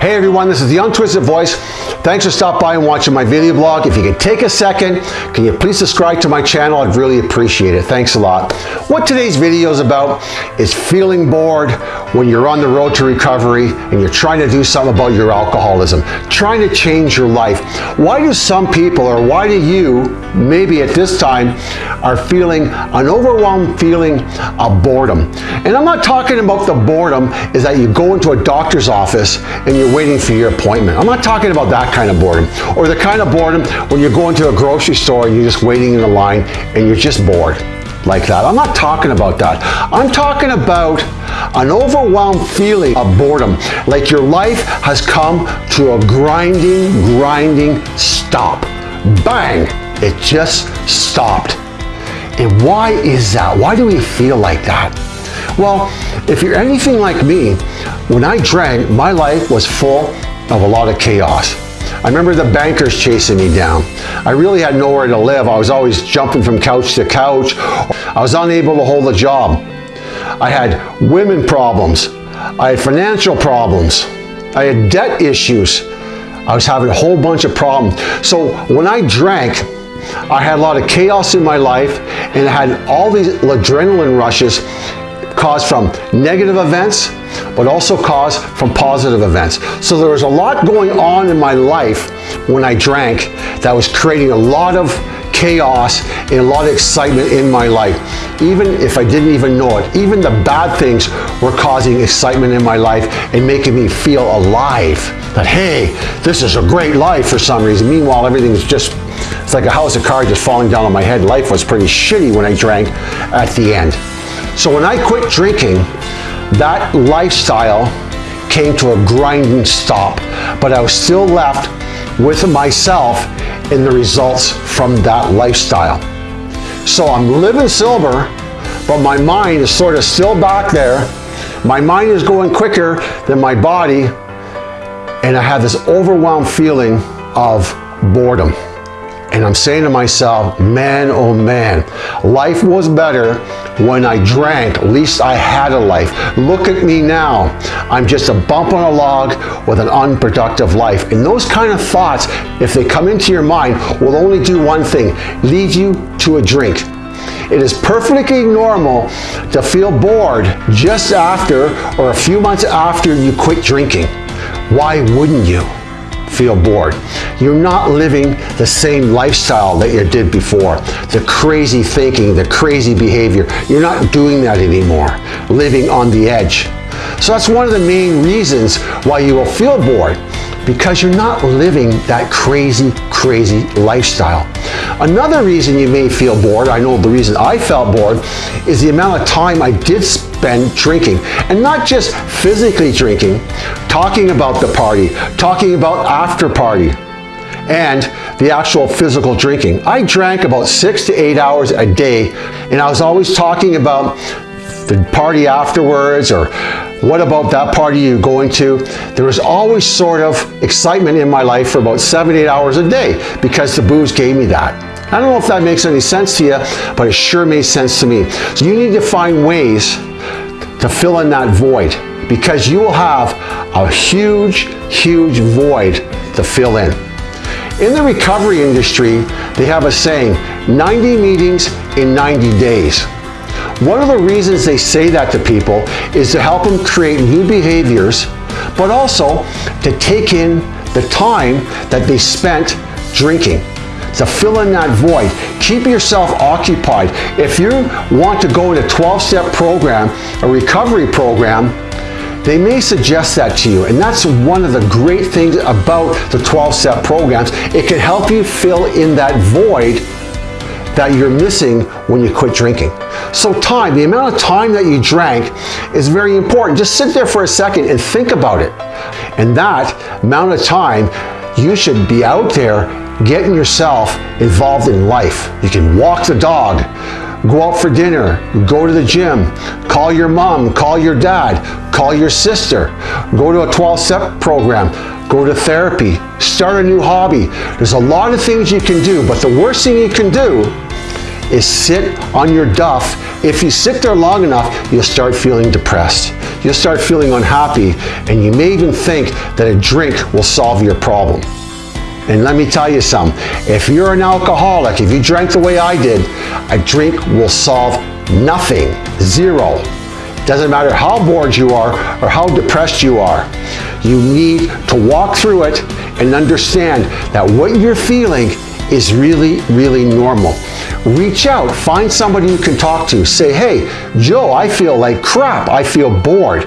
Hey everyone, this is the Untwisted Voice. Thanks for stopping by and watching my video blog. If you could take a second, can you please subscribe to my channel? I'd really appreciate it. Thanks a lot. What today's video is about is feeling bored when you're on the road to recovery and you're trying to do something about your alcoholism, trying to change your life. Why do some people, or why do you, maybe at this time, are feeling an overwhelmed feeling of boredom? And I'm not talking about the boredom is that you go into a doctor's office and you're waiting for your appointment. I'm not talking about that kind of boredom. Or the kind of boredom when you're going to a grocery store and you're just waiting in the line and you're just bored like that. I'm not talking about that. I'm talking about an overwhelmed feeling of boredom, like your life has come to a grinding, grinding stop. Bang! It just stopped. And why is that? Why do we feel like that? Well, if you're anything like me, when I drank, my life was full of a lot of chaos. I remember the bankers chasing me down. I really had nowhere to live. I was always jumping from couch to couch. I was unable to hold a job. I had women problems. I had financial problems. I had debt issues. I was having a whole bunch of problems. So when I drank, I had a lot of chaos in my life and I had all these adrenaline rushes caused from negative events, but also caused from positive events. So there was a lot going on in my life when I drank that was creating a lot of chaos and a lot of excitement in my life. Even if I didn't even know it, even the bad things were causing excitement in my life and making me feel alive. That, hey, this is a great life for some reason. Meanwhile, everything's just, it's like a house of cards just falling down on my head. Life was pretty shitty when I drank at the end. So when I quit drinking, that lifestyle came to a grinding stop, but I was still left with myself in the results from that lifestyle. So I'm living sober, but my mind is sort of still back there. My mind is going quicker than my body, and I have this overwhelmed feeling of boredom. And I'm saying to myself, man, oh man, life was better when I drank. At least I had a life. Look at me now. I'm just a bump on a log with an unproductive life. And those kind of thoughts, if they come into your mind, will only do one thing, lead you to a drink. It is perfectly normal to feel bored just after or a few months after you quit drinking. Why wouldn't you? Feel bored. You're not living the same lifestyle that you did before. The crazy thinking, the crazy behavior. You're not doing that anymore. Living on the edge. So that's one of the main reasons why you will feel bored because you're not living that crazy, crazy lifestyle. Another reason you may feel bored, I know the reason I felt bored, is the amount of time I did spend drinking. And not just physically drinking, talking about the party, talking about after party, and the actual physical drinking. I drank about six to eight hours a day, and I was always talking about the party afterwards or what about that party you're going to? There was always sort of excitement in my life for about seven, eight hours a day because the booze gave me that. I don't know if that makes any sense to you, but it sure made sense to me. So you need to find ways to fill in that void because you will have a huge, huge void to fill in. In the recovery industry, they have a saying, 90 meetings in 90 days. One of the reasons they say that to people is to help them create new behaviors, but also to take in the time that they spent drinking to fill in that void. Keep yourself occupied. If you want to go in a 12-step program, a recovery program, they may suggest that to you. And that's one of the great things about the 12-step programs. It can help you fill in that void that you're missing when you quit drinking. So time, the amount of time that you drank is very important. Just sit there for a second and think about it. And that amount of time, you should be out there getting yourself involved in life. You can walk the dog, go out for dinner, go to the gym, call your mom, call your dad, call your sister, go to a 12-step program, go to therapy, start a new hobby. There's a lot of things you can do, but the worst thing you can do is sit on your duff. If you sit there long enough, you'll start feeling depressed. you'll start feeling unhappy and you may even think that a drink will solve your problem. And let me tell you something, if you're an alcoholic, if you drank the way I did, a drink will solve nothing, zero. Doesn't matter how bored you are or how depressed you are. You need to walk through it and understand that what you're feeling is really, really normal. Reach out, find somebody you can talk to. Say, hey, Joe, I feel like crap. I feel bored.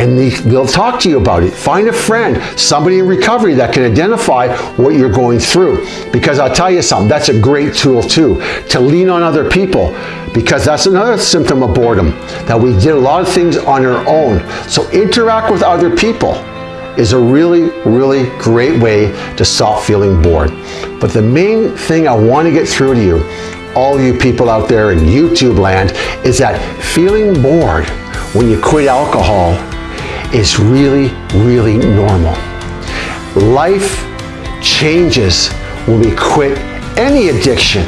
And they'll talk to you about it. Find a friend, somebody in recovery that can identify what you're going through. Because I'll tell you something, that's a great tool too, to lean on other people. Because that's another symptom of boredom, that we did a lot of things on our own. So interact with other people is a really, really great way to stop feeling bored. But the main thing I want to get through to you, all you people out there in YouTube land, is that feeling bored when you quit alcohol is really, really normal. Life changes when we quit any addiction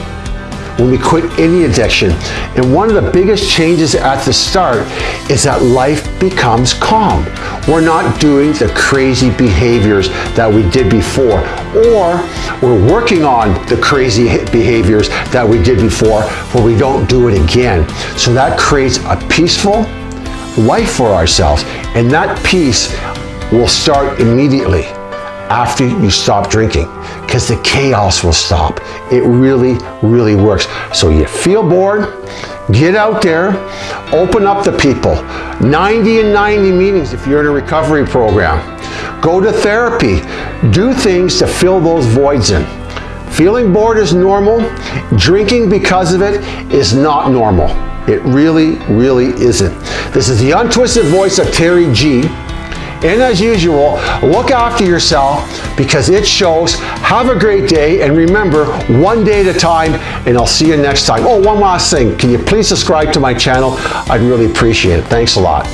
when we quit any addiction. And one of the biggest changes at the start is that life becomes calm. We're not doing the crazy behaviors that we did before, or we're working on the crazy behaviors that we did before but we don't do it again. So that creates a peaceful life for ourselves. And that peace will start immediately after you stop drinking because the chaos will stop. It really, really works. So you feel bored, get out there, open up to people. 90 and 90 meetings if you're in a recovery program. Go to therapy. Do things to fill those voids in. Feeling bored is normal. Drinking because of it is not normal. It really, really isn't. This is the untwisted voice of Terry G. And as usual, look after yourself because it shows. Have a great day and remember, one day at a time and I'll see you next time. Oh, one last thing. Can you please subscribe to my channel? I'd really appreciate it. Thanks a lot.